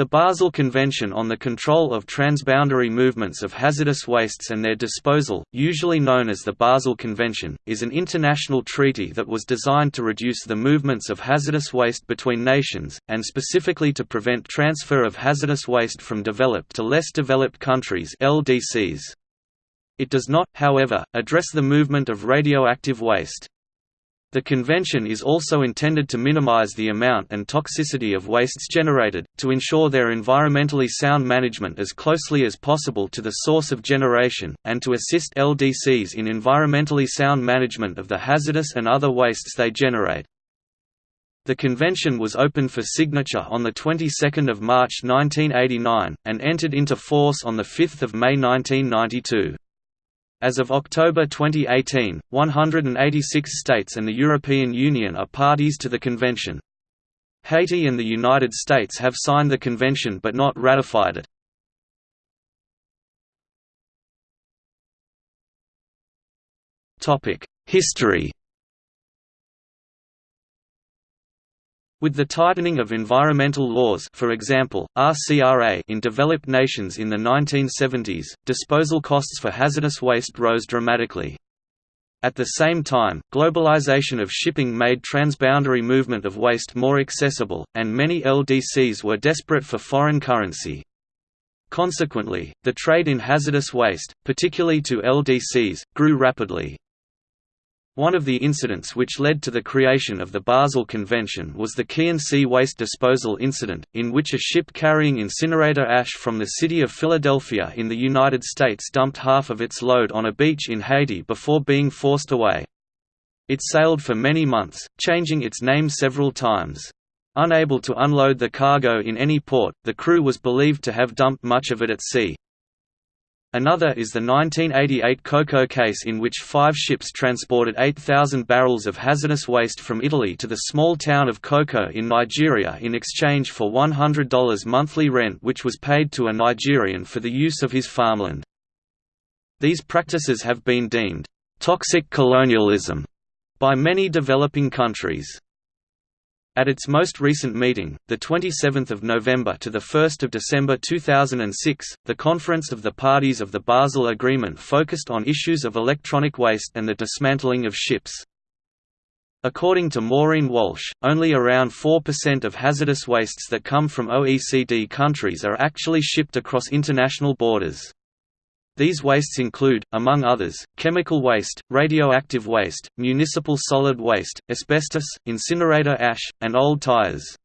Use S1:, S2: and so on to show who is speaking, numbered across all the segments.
S1: The Basel Convention on the Control of Transboundary Movements of Hazardous Wastes and Their Disposal, usually known as the Basel Convention, is an international treaty that was designed to reduce the movements of hazardous waste between nations, and specifically to prevent transfer of hazardous waste from developed to less developed countries LDCs. It does not, however, address the movement of radioactive waste. The convention is also intended to minimize the amount and toxicity of wastes generated, to ensure their environmentally sound management as closely as possible to the source of generation, and to assist LDCs in environmentally sound management of the hazardous and other wastes they generate. The convention was opened for signature on the 22nd of March 1989 and entered into force on the 5th of May 1992. As of October 2018, 186 states and the European Union are parties to the convention. Haiti and the United States have signed the convention but not ratified it. History With the tightening of environmental laws for example, RCRA in developed nations in the 1970s, disposal costs for hazardous waste rose dramatically. At the same time, globalization of shipping made transboundary movement of waste more accessible, and many LDCs were desperate for foreign currency. Consequently, the trade in hazardous waste, particularly to LDCs, grew rapidly. One of the incidents which led to the creation of the Basel Convention was the Sea waste disposal incident, in which a ship carrying incinerator ash from the city of Philadelphia in the United States dumped half of its load on a beach in Haiti before being forced away. It sailed for many months, changing its name several times. Unable to unload the cargo in any port, the crew was believed to have dumped much of it at sea. Another is the 1988 Koko case in which five ships transported 8,000 barrels of hazardous waste from Italy to the small town of Koko in Nigeria in exchange for $100 monthly rent which was paid to a Nigerian for the use of his farmland. These practices have been deemed «toxic colonialism» by many developing countries. At its most recent meeting, the 27th of November to the 1st of December 2006, the Conference of the Parties of the Basel Agreement focused on issues of electronic waste and the dismantling of ships. According to Maureen Walsh, only around 4% of hazardous wastes that come from OECD countries are actually shipped across international borders. These wastes include, among others, chemical waste, radioactive waste, municipal solid waste, asbestos, incinerator ash, and old tires.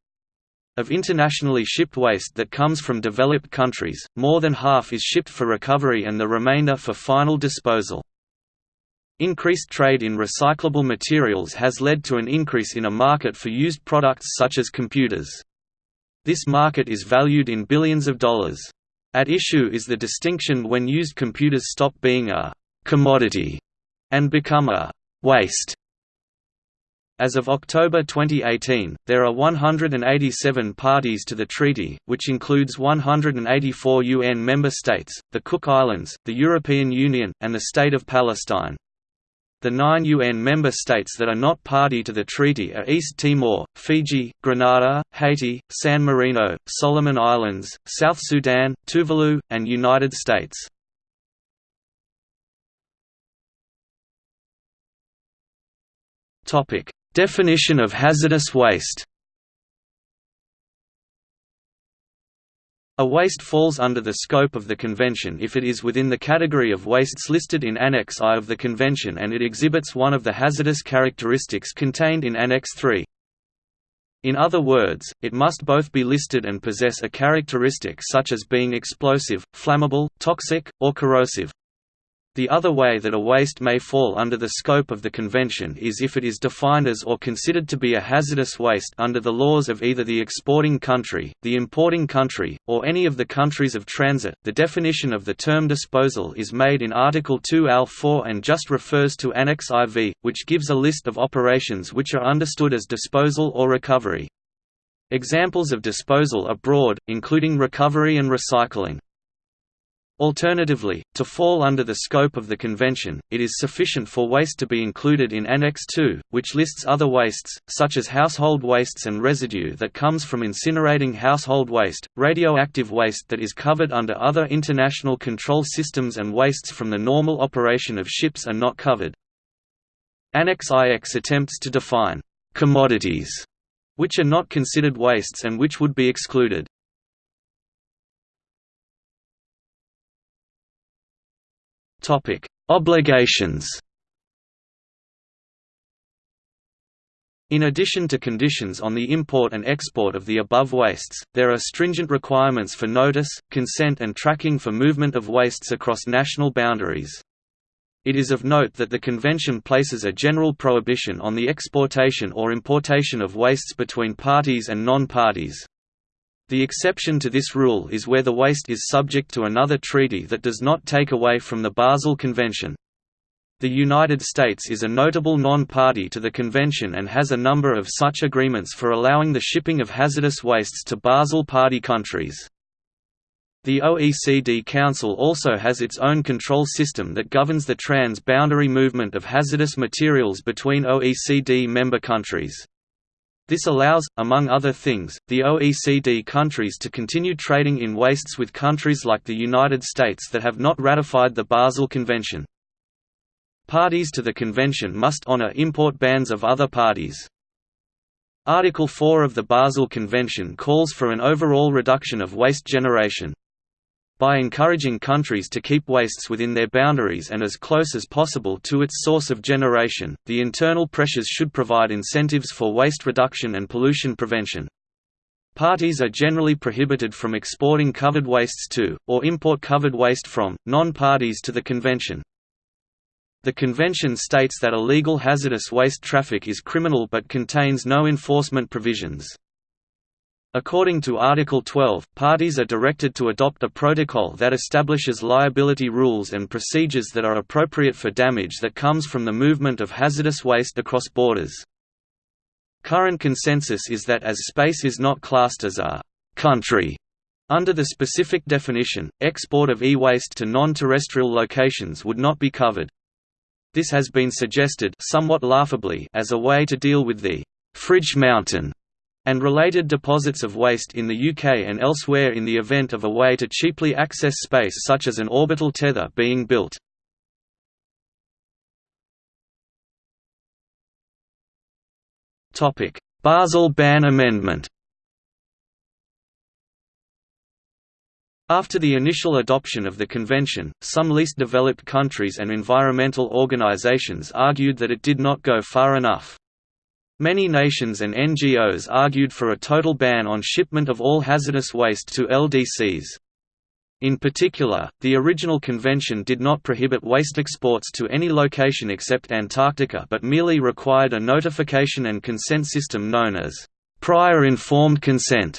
S1: Of internationally shipped waste that comes from developed countries, more than half is shipped for recovery and the remainder for final disposal. Increased trade in recyclable materials has led to an increase in a market for used products such as computers. This market is valued in billions of dollars. At issue is the distinction when used computers stop being a «commodity» and become a «waste». As of October 2018, there are 187 parties to the treaty, which includes 184 UN member states, the Cook Islands, the European Union, and the State of Palestine. The nine UN member states that are not party to the treaty are East Timor, Fiji, Grenada, Haiti, San Marino, Solomon Islands, South Sudan, Tuvalu, and United States. Definition of hazardous waste A waste falls under the scope of the convention if it is within the category of wastes listed in Annex I of the convention and it exhibits one of the hazardous characteristics contained in Annex III. In other words, it must both be listed and possess a characteristic such as being explosive, flammable, toxic, or corrosive. The other way that a waste may fall under the scope of the convention is if it is defined as or considered to be a hazardous waste under the laws of either the exporting country, the importing country, or any of the countries of transit. The definition of the term disposal is made in Article 2 Al 4 and just refers to Annex IV, which gives a list of operations which are understood as disposal or recovery. Examples of disposal are broad, including recovery and recycling. Alternatively, to fall under the scope of the convention, it is sufficient for waste to be included in Annex II, which lists other wastes, such as household wastes and residue that comes from incinerating household waste, radioactive waste that is covered under other international control systems and wastes from the normal operation of ships are not covered. Annex IX attempts to define «commodities» which are not considered wastes and which would be excluded. Topic: Obligations. In addition to conditions on the import and export of the above wastes, there are stringent requirements for notice, consent and tracking for movement of wastes across national boundaries. It is of note that the Convention places a general prohibition on the exportation or importation of wastes between parties and non-parties. The exception to this rule is where the waste is subject to another treaty that does not take away from the Basel Convention. The United States is a notable non-party to the convention and has a number of such agreements for allowing the shipping of hazardous wastes to Basel party countries. The OECD Council also has its own control system that governs the trans-boundary movement of hazardous materials between OECD member countries. This allows, among other things, the OECD countries to continue trading in wastes with countries like the United States that have not ratified the Basel Convention. Parties to the convention must honor import bans of other parties. Article 4 of the Basel Convention calls for an overall reduction of waste generation. By encouraging countries to keep wastes within their boundaries and as close as possible to its source of generation, the internal pressures should provide incentives for waste reduction and pollution prevention. Parties are generally prohibited from exporting covered wastes to, or import covered waste from, non-parties to the convention. The convention states that illegal hazardous waste traffic is criminal but contains no enforcement provisions. According to Article 12, parties are directed to adopt a protocol that establishes liability rules and procedures that are appropriate for damage that comes from the movement of hazardous waste across borders. Current consensus is that as space is not classed as a «country» under the specific definition, export of e-waste to non-terrestrial locations would not be covered. This has been suggested somewhat laughably as a way to deal with the «fridge mountain» and related deposits of waste in the UK and elsewhere in the event of a way to cheaply access space such as an orbital tether being built. Basel Ban Amendment After the initial adoption of the convention, some least developed countries and environmental organizations argued that it did not go far enough. Many nations and NGOs argued for a total ban on shipment of all hazardous waste to LDCs. In particular, the original convention did not prohibit waste exports to any location except Antarctica but merely required a notification and consent system known as prior informed consent,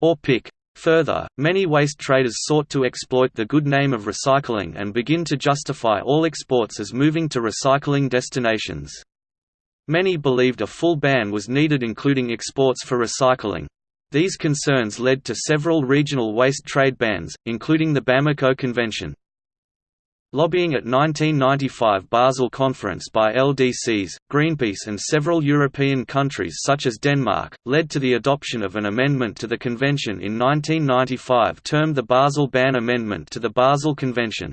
S1: or PIC. Further, many waste traders sought to exploit the good name of recycling and begin to justify all exports as moving to recycling destinations. Many believed a full ban was needed including exports for recycling. These concerns led to several regional waste trade bans, including the Bamako Convention. Lobbying at 1995 Basel Conference by LDCs, Greenpeace and several European countries such as Denmark, led to the adoption of an amendment to the convention in 1995 termed the Basel Ban Amendment to the Basel Convention.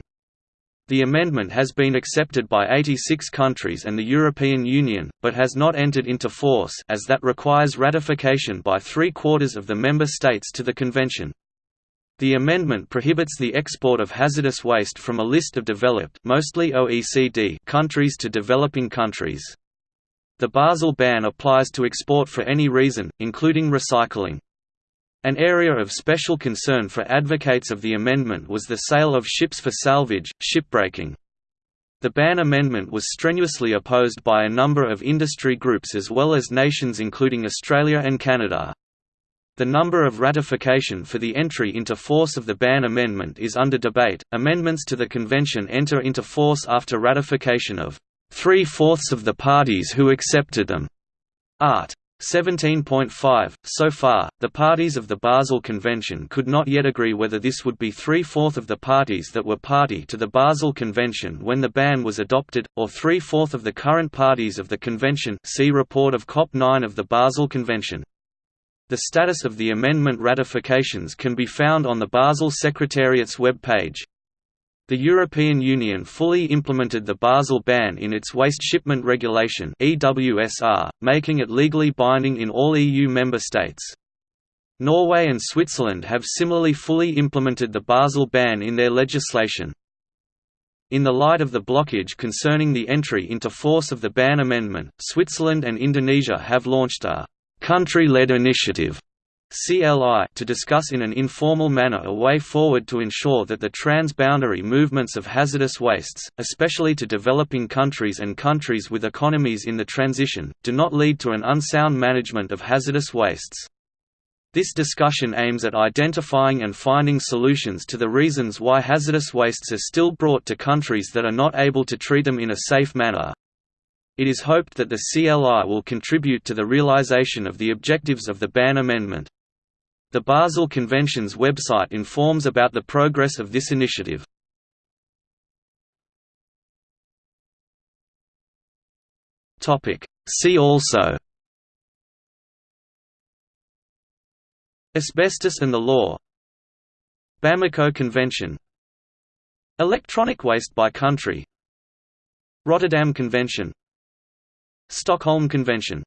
S1: The amendment has been accepted by 86 countries and the European Union, but has not entered into force as that requires ratification by three-quarters of the member states to the convention. The amendment prohibits the export of hazardous waste from a list of developed mostly OECD countries to developing countries. The Basel ban applies to export for any reason, including recycling. An area of special concern for advocates of the amendment was the sale of ships for salvage, shipbreaking. The ban amendment was strenuously opposed by a number of industry groups as well as nations including Australia and Canada. The number of ratification for the entry into force of the ban amendment is under debate. Amendments to the convention enter into force after ratification of three fourths of the parties who accepted them. Art. 17.5 So far, the parties of the Basel Convention could not yet agree whether this would be three-fourth of the parties that were party to the Basel Convention when the ban was adopted, or three-fourth of the current parties of the Convention see report of COP9 of the Basel Convention. The status of the amendment ratifications can be found on the Basel Secretariat's web page. The European Union fully implemented the Basel ban in its Waste Shipment Regulation making it legally binding in all EU member states. Norway and Switzerland have similarly fully implemented the Basel ban in their legislation. In the light of the blockage concerning the entry into force of the ban amendment, Switzerland and Indonesia have launched a country-led initiative CLI to discuss in an informal manner a way forward to ensure that the transboundary movements of hazardous wastes, especially to developing countries and countries with economies in the transition, do not lead to an unsound management of hazardous wastes. This discussion aims at identifying and finding solutions to the reasons why hazardous wastes are still brought to countries that are not able to treat them in a safe manner. It is hoped that the CLI will contribute to the realization of the objectives of the ban amendment. The Basel Convention's website informs about the progress of this initiative. See also. Asbestos and the law. Bamako Convention. Electronic waste by country. Rotterdam Convention. Stockholm Convention